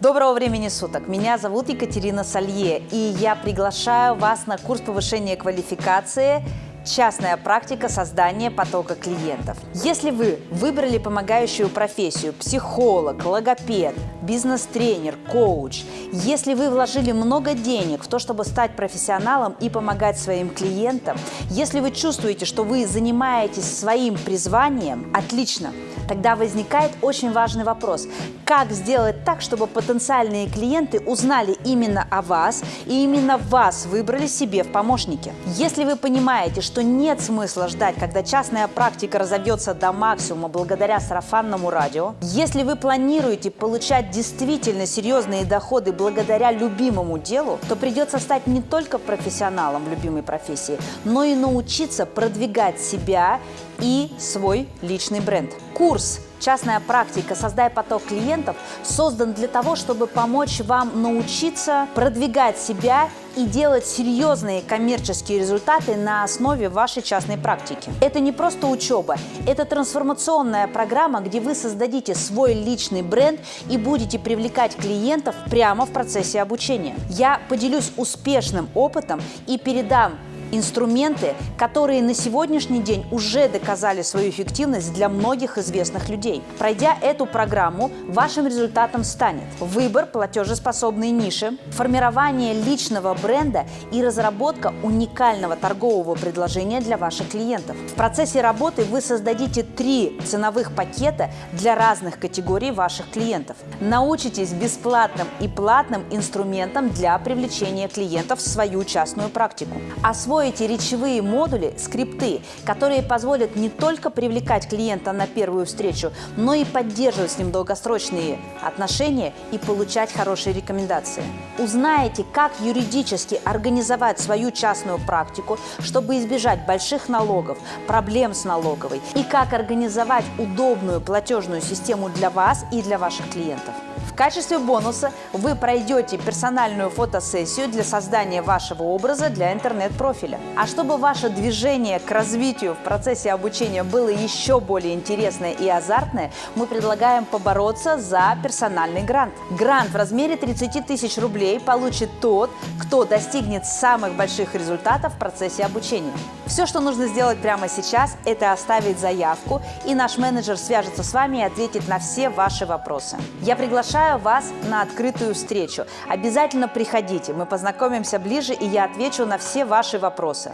Доброго времени суток! Меня зовут Екатерина Салье, и я приглашаю вас на курс повышения квалификации Частная практика создания потока клиентов. Если вы выбрали помогающую профессию, психолог, логопед, бизнес-тренер, коуч, если вы вложили много денег в то, чтобы стать профессионалом и помогать своим клиентам, если вы чувствуете, что вы занимаетесь своим призванием, отлично – Тогда возникает очень важный вопрос. Как сделать так, чтобы потенциальные клиенты узнали именно о вас и именно вас выбрали себе в помощники? Если вы понимаете, что нет смысла ждать, когда частная практика разовьется до максимума благодаря сарафанному радио, если вы планируете получать действительно серьезные доходы благодаря любимому делу, то придется стать не только профессионалом в любимой профессии, но и научиться продвигать себя и свой личный бренд. Курс «Частная практика. Создай поток клиентов» создан для того, чтобы помочь вам научиться продвигать себя и делать серьезные коммерческие результаты на основе вашей частной практики. Это не просто учеба, это трансформационная программа, где вы создадите свой личный бренд и будете привлекать клиентов прямо в процессе обучения. Я поделюсь успешным опытом и передам инструменты, которые на сегодняшний день уже доказали свою эффективность для многих известных людей. Пройдя эту программу, вашим результатом станет выбор платежеспособной ниши, формирование личного бренда и разработка уникального торгового предложения для ваших клиентов. В процессе работы вы создадите три ценовых пакета для разных категорий ваших клиентов. Научитесь бесплатным и платным инструментам для привлечения клиентов в свою частную практику. Освоите Освоите речевые модули, скрипты, которые позволят не только привлекать клиента на первую встречу, но и поддерживать с ним долгосрочные отношения и получать хорошие рекомендации. Узнаете, как юридически организовать свою частную практику, чтобы избежать больших налогов, проблем с налоговой, и как организовать удобную платежную систему для вас и для ваших клиентов. Качестве бонуса вы пройдете персональную фотосессию для создания вашего образа для интернет-профиля. А чтобы ваше движение к развитию в процессе обучения было еще более интересное и азартное, мы предлагаем побороться за персональный грант. Грант в размере 30 тысяч рублей получит тот, кто достигнет самых больших результатов в процессе обучения. Все, что нужно сделать прямо сейчас, это оставить заявку, и наш менеджер свяжется с вами и ответит на все ваши вопросы. Я приглашаю вас на открытую встречу. Обязательно приходите, мы познакомимся ближе, и я отвечу на все ваши вопросы.